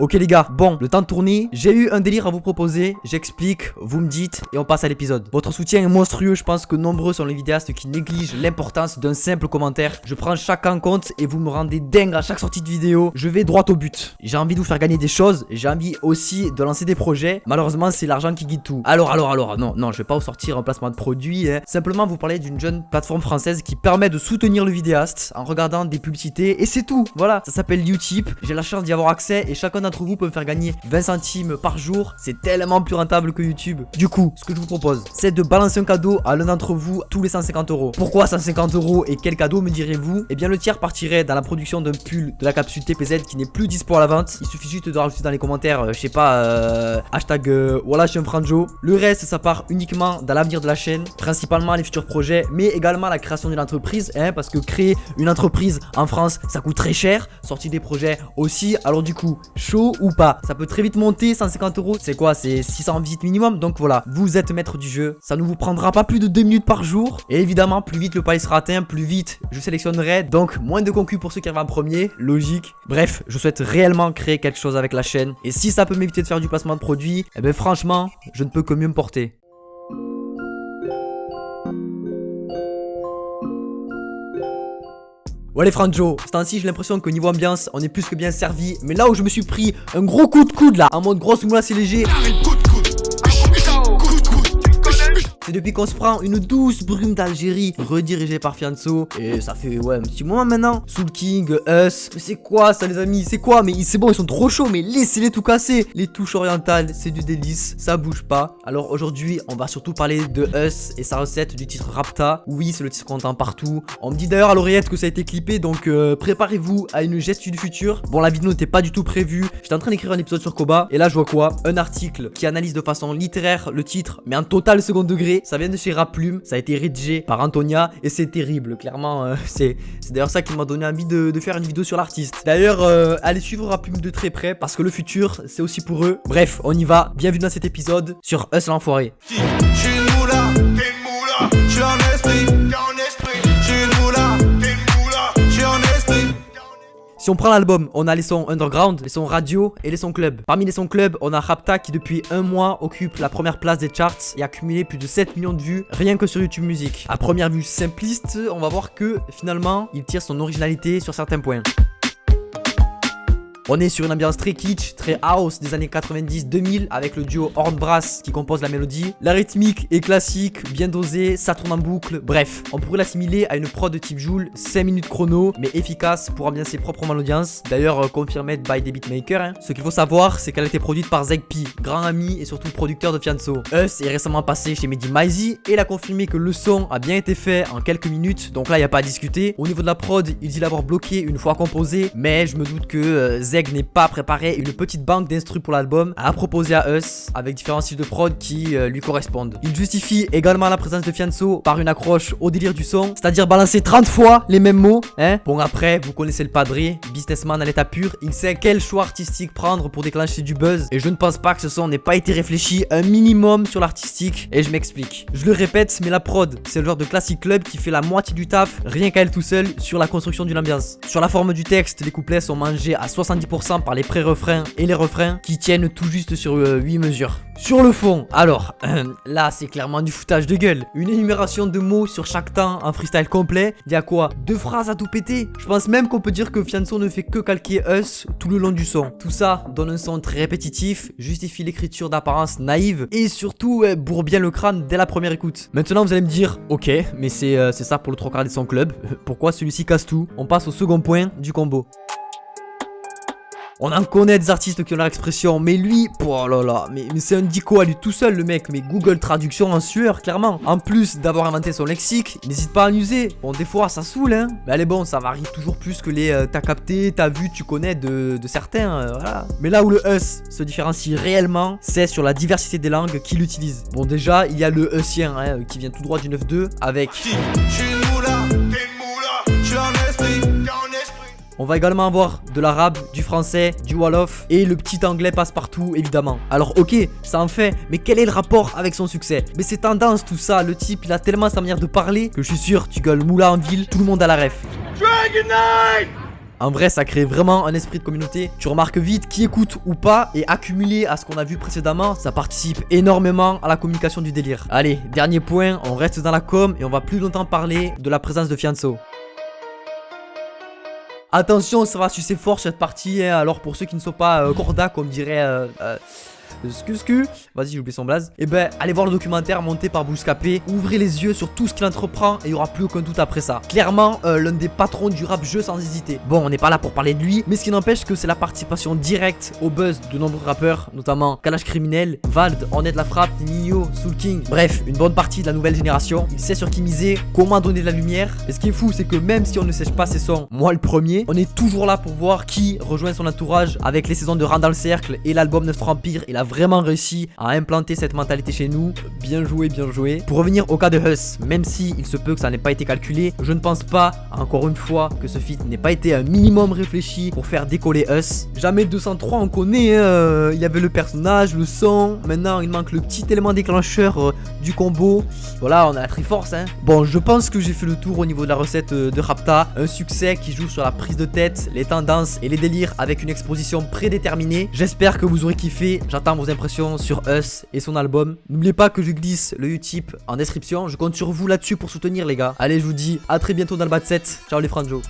Ok les gars, bon, le temps de tourner, j'ai eu un délire à vous proposer, j'explique, vous me dites et on passe à l'épisode. Votre soutien est monstrueux, je pense que nombreux sont les vidéastes qui négligent l'importance d'un simple commentaire. Je prends chacun en compte et vous me rendez dingue à chaque sortie de vidéo. Je vais droit au but. J'ai envie de vous faire gagner des choses, j'ai envie aussi de lancer des projets. Malheureusement, c'est l'argent qui guide tout. Alors, alors, alors, non, non, je vais pas vous sortir un placement de produit. Hein. Simplement vous parler d'une jeune plateforme française qui permet de soutenir le vidéaste en regardant des publicités et c'est tout. Voilà, ça s'appelle Utip. J'ai la chance d'y avoir accès et chacun vous peut me faire gagner 20 centimes par jour. C'est tellement plus rentable que YouTube. Du coup, ce que je vous propose, c'est de balancer un cadeau à l'un d'entre vous tous les 150 euros. Pourquoi 150 euros et quel cadeau me direz-vous? Eh bien, le tiers partirait dans la production d'un pull de la capsule TPZ qui n'est plus dispo à la vente. Il suffit juste de rajouter dans les commentaires, euh, je sais pas, euh, hashtag euh, voilà, je suis un franjo. Le reste, ça part uniquement dans l'avenir de la chaîne, principalement les futurs projets, mais également la création d'une entreprise, hein, parce que créer une entreprise en France, ça coûte très cher. Sortir des projets aussi. Alors du coup, chaud ou pas Ça peut très vite monter, 150 euros. C'est quoi C'est 600 visites minimum? Donc voilà, vous êtes maître du jeu. Ça ne vous prendra pas plus de 2 minutes par jour. Et évidemment, plus vite le palier sera atteint, plus vite je sélectionnerai. Donc moins de concus pour ceux qui arrivent en premier. Logique. Bref, je souhaite réellement créer quelque chose avec la chaîne. Et si ça peut m'éviter de faire du placement de produits, eh ben franchement, je ne peux que mieux me porter. Ouais les Franjo, ce temps-ci j'ai l'impression que niveau ambiance on est plus que bien servi. Mais là où je me suis pris un gros coup de coude là En mode grosse moula c'est léger c'est depuis qu'on se prend une douce brume d'Algérie redirigée par Fianso. Et ça fait ouais un petit moment maintenant. Soul King, Us. Mais c'est quoi ça les amis? C'est quoi? Mais c'est bon, ils sont trop chauds. Mais laissez-les tout casser. Les touches orientales, c'est du délice. Ça bouge pas. Alors aujourd'hui, on va surtout parler de Us et sa recette du titre Rapta. Oui, c'est le titre qu'on entend partout. On me dit d'ailleurs à l'oreillette que ça a été clippé. Donc euh, préparez-vous à une gestion du futur. Bon, la vidéo n'était pas du tout prévue. J'étais en train d'écrire un épisode sur Koba. Et là, je vois quoi? Un article qui analyse de façon littéraire le titre, mais en total second degré. Ça vient de chez Raplume. Ça a été rédigé par Antonia. Et c'est terrible. Clairement, euh, c'est d'ailleurs ça qui m'a donné envie de, faire une vidéo sur l'artiste. D'ailleurs, euh, allez suivre Raplume de très près. Parce que le futur, c'est aussi pour eux. Bref, on y va. Bienvenue dans cet épisode sur Us l'enfoiré. Si on prend l'album, on a les sons underground, les sons radio et les sons club. Parmi les sons club, on a Rapta qui depuis un mois occupe la première place des charts et a accumulé plus de 7 millions de vues rien que sur YouTube Music. À première vue simpliste, on va voir que finalement, il tire son originalité sur certains points. On est sur une ambiance très kitsch, très house des années 90-2000 avec le duo Horn Brass qui compose la mélodie. La rythmique est classique, bien dosée, ça tourne en boucle. Bref, on pourrait l'assimiler à une prod de type Joule, 5 minutes chrono, mais efficace pour ambiancer proprement l'audience. D'ailleurs, euh, confirmé by des beatmakers. Hein. Ce qu'il faut savoir, c'est qu'elle a été produite par Zegpi, grand ami et surtout producteur de Fianso. Us est récemment passé chez Mehdi Maizy et il a confirmé que le son a bien été fait en quelques minutes. Donc là, il n'y a pas à discuter. Au niveau de la prod, il dit l'avoir bloqué une fois composé, mais je me doute que euh, n'est pas préparé une petite banque d'instrus pour l'album à proposer à Us avec différents styles de prod qui euh, lui correspondent. Il justifie également la présence de Fianso par une accroche au délire du son, c'est-à-dire balancer 30 fois les mêmes mots. Hein bon après, vous connaissez le padré, businessman à l'état pur, il sait quel choix artistique prendre pour déclencher du buzz et je ne pense pas que ce son n'ait pas été réfléchi un minimum sur l'artistique et je m'explique. Je le répète, mais la prod, c'est le genre de classique club qui fait la moitié du taf rien qu'à elle tout seul sur la construction d'une ambiance. Sur la forme du texte, les couplets sont mangés à 70% par les pré-refrains et les refrains qui tiennent tout juste sur 8 euh, mesures. Sur le fond, alors, là c'est clairement du foutage de gueule. Une énumération de mots sur chaque temps, un freestyle complet. Il y a quoi? Deux phrases à tout péter? Je pense même qu'on peut dire que Fianso ne fait que calquer Us tout le long du son. Tout ça donne un son très répétitif, justifie l'écriture d'apparence naïve et surtout bourre bien le crâne dès la première écoute. Maintenant vous allez me dire, ok, mais c'est euh, ça pour le trois quarts des son club. Pourquoi celui-ci casse tout? On passe au second point du combo. On en connaît des artistes qui ont leur expression, mais lui, oh là là, mais, c'est un dico à lui tout seul le mec, mais Google Traduction en sueur, clairement. En plus d'avoir inventé son lexique, n'hésite pas à l'user. Bon, des fois, ça saoule, hein. Mais allez, bon, ça varie toujours plus que les euh, t'as capté, t'as vu, tu connais de, certains, euh, voilà. Mais là où le us se différencie réellement, c'est sur la diversité des langues qu'il utilise. Bon, déjà, il y a le usien, hein, qui vient tout droit du 9.2 avec... On va également avoir de l'arabe, du français, du wolof et le petit anglais passe partout évidemment. Alors ok, ça en fait, mais quel est le rapport avec son succès? Mais c'est tendance tout ça, le type il a tellement sa manière de parler que je suis sûr tu gueules moula en ville, tout le monde a la ref. En vrai, ça crée vraiment un esprit de communauté. Tu remarques vite qui écoute ou pas et accumulé à ce qu'on a vu précédemment, ça participe énormément à la communication du délire. Allez, dernier point, on reste dans la com et on va plus longtemps parler de la présence de Fianso. Attention, ça va sucer fort cette partie. Hein. Alors pour ceux qui ne sont pas euh, corda, comme dirait... Euh, Excuse, Vas-y, j'ai oublié son blaze. Et eh ben, allez voir le documentaire monté par Bouscapé. Ouvrez les yeux sur tout ce qu'il entreprend et il n'y aura plus aucun doute après ça. Clairement, euh, l'un des patrons du rap jeu sans hésiter. Bon, on n'est pas là pour parler de lui, mais ce qui n'empêche que c'est la participation directe au buzz de nombreux rappeurs, notamment Kalash Criminel, Vald, Ornette La Frappe, Nino, Soul King. Bref, une bonne partie de la nouvelle génération. Il sait sur qui miser, comment donner de la lumière. Et ce qui est fou, c'est que même si on ne sèche pas ses sons, moi le premier, on est toujours là pour voir qui rejoint son entourage avec les saisons de Randall Cercle et l'album 9 Empire. Il a vraiment réussi à implanter cette mentalité chez nous. Bien joué, bien joué. Pour revenir au cas de Huss, même si il se peut que ça n'ait pas été calculé, je ne pense pas, encore une fois, que ce feat n'ait pas été un minimum réfléchi pour faire décoller Huss. Jamais 203, on connaît, hein, euh, il y avait le personnage, le son, maintenant il manque le petit élément déclencheur euh, du combo. Voilà, on a la Triforce. Hein. Bon, je pense que j'ai fait le tour au niveau de la recette euh, de Rapta. Un succès qui joue sur la prise de tête, les tendances et les délires avec une exposition prédéterminée. J'espère que vous aurez kiffé. J'attends vos impressions sur Us et son album. N'oubliez pas que je glisse le Utip en description. Je compte sur vous là-dessus pour soutenir les gars. Allez, je vous dis à très bientôt dans le 7. Ciao les franjos.